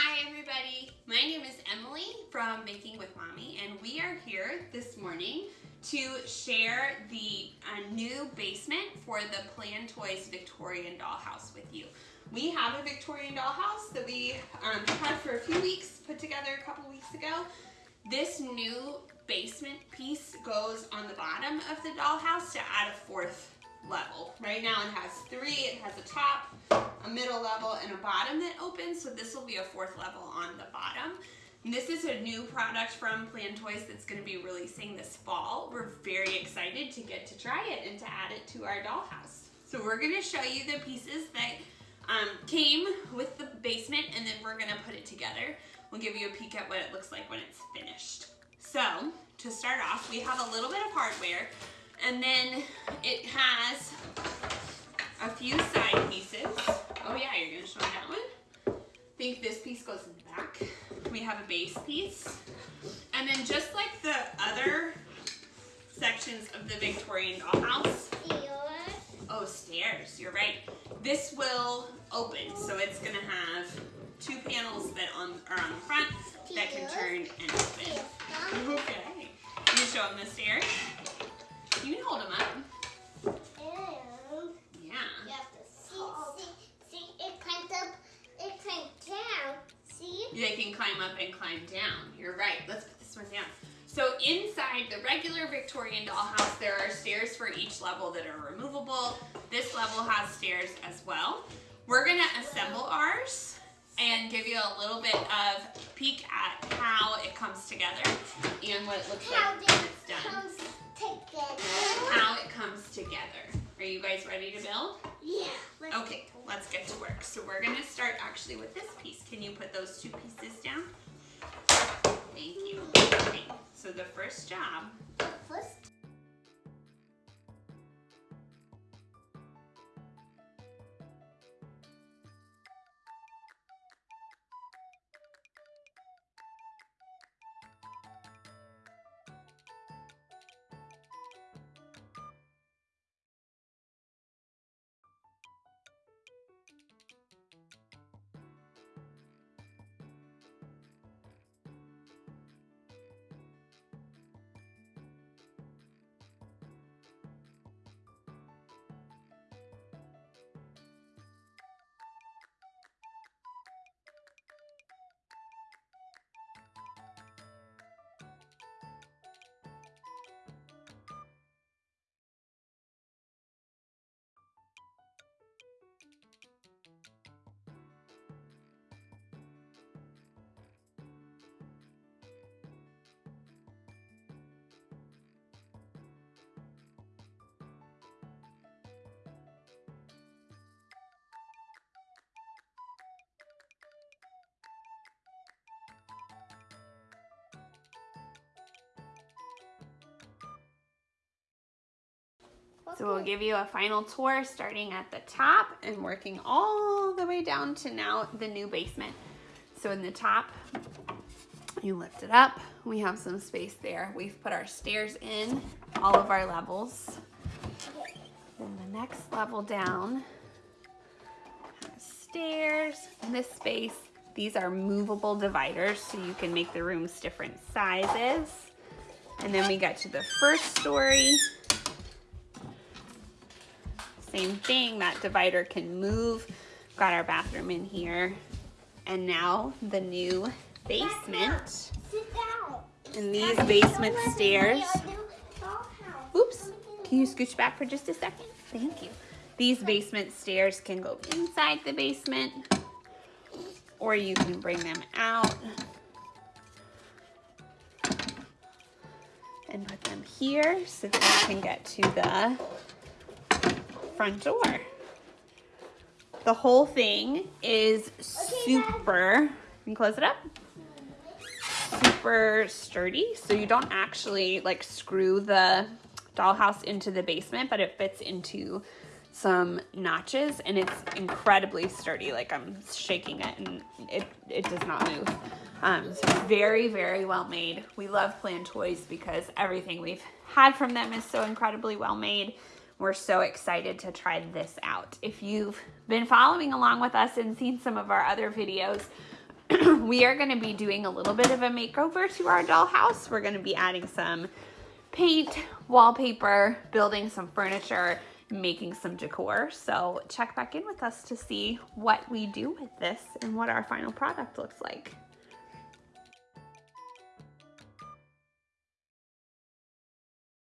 Hi everybody, my name is Emily from Baking with Mommy and we are here this morning to share the uh, new basement for the Plan Toys Victorian dollhouse with you. We have a Victorian dollhouse that we um, had for a few weeks, put together a couple weeks ago. This new basement piece goes on the bottom of the dollhouse to add a fourth level. Right now it has three, it has a top, a middle level, and a bottom that opens, so this will be a fourth level on the bottom. And this is a new product from Plan Toys that's going to be releasing this fall. We're very excited to get to try it and to add it to our dollhouse. So we're going to show you the pieces that um, came with the basement and then we're going to put it together. We'll give you a peek at what it looks like when it's finished. So to start off, we have a little bit of hardware and then it has a few side pieces. Oh yeah, you're gonna show me that one? I think this piece goes in the back. We have a base piece. And then just like the other sections of the Victorian dollhouse. Oh, stairs, you're right. This will open, so it's gonna have two panels that on, are on the front that can turn and open. Okay. Can you show them the stairs? You can hold them up. And Yeah. you have to see, see, see, it climbs up, it climbs down. See? They can climb up and climb down. You're right. Let's put this one down. So inside the regular Victorian dollhouse, there are stairs for each level that are removable. This level has stairs as well. We're gonna assemble ours and give you a little bit of peek at how it comes together and what it looks How like when it's it done. Together? How it comes together. Are you guys ready to build? Yeah. let's Okay, let's get to work. So we're gonna start actually with this piece. Can you put those two pieces down? Thank you. Okay, so the first job, so we'll give you a final tour starting at the top and working all the way down to now the new basement. So in the top, you lift it up. We have some space there. We've put our stairs in, all of our levels. Then the next level down stairs. In this space, these are movable dividers so you can make the rooms different sizes. And then we get to the first story. Same thing, that divider can move. Got our bathroom in here. And now the new basement. And these basement stairs. Oops, can you scooch back for just a second? Thank you. These basement stairs can go inside the basement or you can bring them out and put them here so that you can get to the front door. The whole thing is super, you can close it up, super sturdy. So you don't actually like screw the dollhouse into the basement, but it fits into some notches and it's incredibly sturdy. Like I'm shaking it and it, it does not move. Um, so very, very well made. We love Plan Toys because everything we've had from them is so incredibly well made. We're so excited to try this out. If you've been following along with us and seen some of our other videos, we are going to be doing a little bit of a makeover to our dollhouse. We're going to be adding some paint, wallpaper, building some furniture, making some decor. So check back in with us to see what we do with this and what our final product looks like.